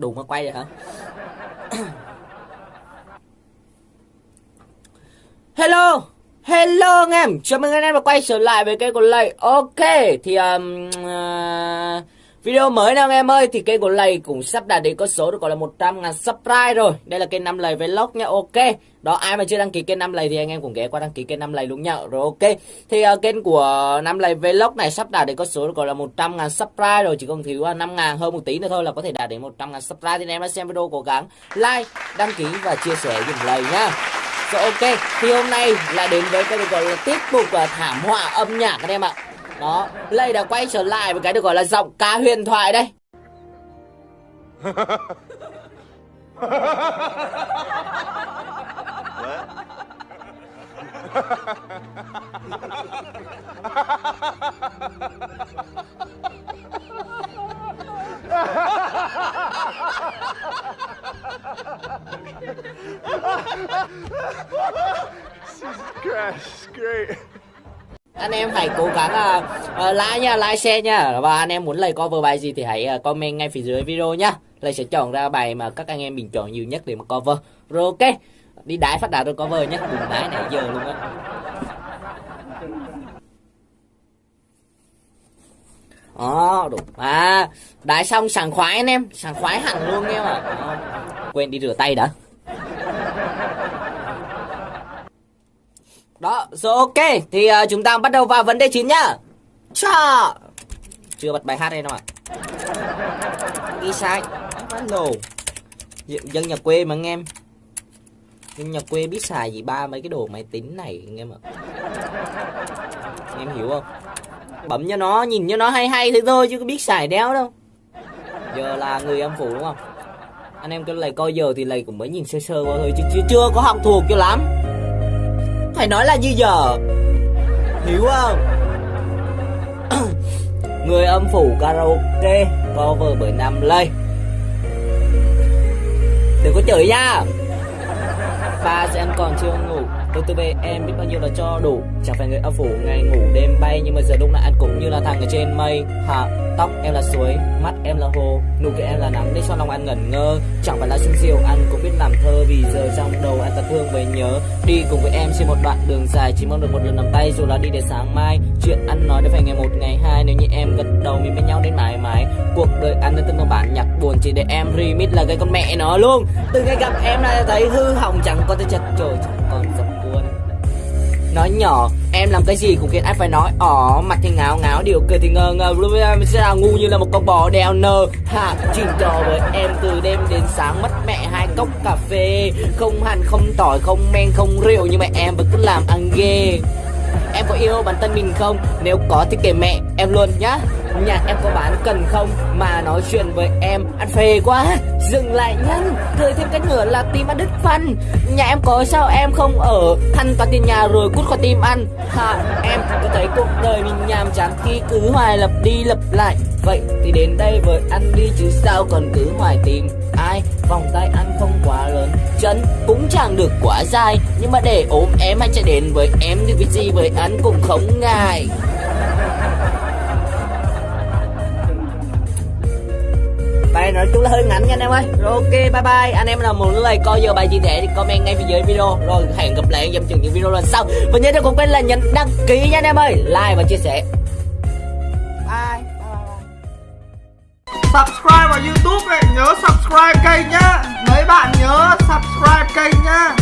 đùng nó quay rồi hả? Hello hello anh em. Chào mừng anh em đã quay trở lại với kênh của lầy ok thì um, uh, Video mới nào em ơi thì kênh của Lầy cũng sắp đạt đến con số được gọi là 100 ngàn subscribe rồi. Đây là kênh năm Lầy Vlog nha ok. Đó ai mà chưa đăng ký kênh năm Lầy thì anh em cũng ghé qua đăng ký kênh năm Lầy luôn nha Rồi ok. Thì uh, kênh của năm Lầy Vlog này sắp đạt đến con số được gọi là 100 ngàn subscribe rồi Chỉ còn thiếu ờ, uh, 5 ngàn hơn một tí nữa thôi là có thể đạt đến 100 ngàn subscribe. Thì em đã xem video cố gắng like, đăng ký và chia sẻ dùm Lầy nhá rồi ok, thì hôm nay lại đến với cái được gọi là tiếp tục uh, ờ, thảm họa âm nhạc các em ạ đó lây đã quay trở lại với cái được gọi là giọng ca huyền thoại đây. Jesus Christ, great anh em hãy cố gắng uh, uh, like nha like share nha và anh em muốn lời cover bài gì thì hãy uh, comment ngay phía dưới video nhá lời sẽ chọn ra bài mà các anh em bình chọn nhiều nhất để mà cover rồi ok đi đái phát đạt rồi cover nhé đừng đái nãy giờ luôn á Đó, đúng. À, đái xong sảng khoái anh em, sảng khoái hẳn luôn em ạ. À. Quên đi rửa tay đã. Đó, rồi ok. Thì uh, chúng ta bắt đầu vào vấn đề chính nhá. Chà. Chưa bật bài hát đây nào ạ. Đi sai. Hello. Dân nhà quê mà anh em. Dân nhà quê biết xài gì ba mấy cái đồ máy tính này anh em ạ. Anh em hiểu không? Bấm cho nó, nhìn cho nó hay hay thế thôi chứ có biết xài đéo đâu. Giờ là người âm phủ đúng không? Anh em cứ lầy coi giờ thì lầy cũng mới nhìn sơ sơ qua thôi chứ, chưa, chưa có học thuộc cho lắm phải nói là như giờ. Hiểu không? Người âm phủ karaoke cover bởi nam lây đừng có chửi nha ba giờ em còn chưa ngủ. Tôi tư về em biết bao nhiêu là cho đủ. Chẳng phải người âm phủ ngày ngủ đêm bay, nhưng mà giờ lúc nào ăn cũng như là thằng ở trên mây. Hả? Tóc em là suối, mắt em là hồ, nụ cười em là nắng, để cho lòng anh ngẩn ngơ. Chẳng phải là xuân diều anh cũng biết làm thơ vì giờ trong đầu anh ta thương về nhớ. Đi cùng với em trên một đoạn đường dài, chỉ mong được một lần nắm tay, dù là đi để sáng mai. Chuyện ăn nói đã phải ngày một, ngày hai, nếu như em gật đầu mình bên nhau đến mãi mãi. Cuộc đời anh đã buồn chỉ để em remix là cái con mẹ nó luôn. Từ ngày gặp em là thấy hư hỏng, chẳng còn thể chật trời chẳng còn dập buồn. Nói nhỏ, em làm cái gì cũng khiến anh phải nói ỏ mặt thì ngáo ngáo, điều cười thì ngờ ngờ em sẽ là ngu như là một con bò đeo nơ. Ha chuyện trò với em từ đêm đến sáng, mất mẹ hai cốc cà phê. Không hành không tỏi, không men, không rượu, nhưng mà em vẫn cứ làm ăn ghê. Em có yêu bản thân mình không? Nếu có thì kể mẹ em luôn nhá. Nhà em có bán cần không? Mà nói chuyện với em, ăn phê quá. Dừng lại nhanh Thời thêm cái nữa là tim ăn đứt phân Nhà em có sao em không ở? Thanh toàn tiền nhà rồi cút khỏi tim ăn. Hả em có thấy cuộc đời mình nhàm chán Khi cứ hoài lập đi lập lại. Vậy thì đến đây với ăn đi chứ sao còn cứ hoài tìm ai? Vòng tay ăn không quá lớn, Chân cũng chẳng được quá dài. Nhưng mà để ốm em hay chạy đến với em Thì việc gì với anh cũng không ngại. Bài nói chung là hơi ngắn nha anh em ơi. Rồi ok bye bye. Anh em nào muốn lời coi giờ bài gì để thì comment ngay phía dưới video. Rồi hẹn gặp lại em trong những video lần sau. Và nhớ đừng quên là nhấn đăng ký nha anh em ơi. Like và chia sẻ. Bye. Subscribe vào youtube này, nhớ subscribe kênh nhá. Mấy bạn nhớ subscribe kênh nhá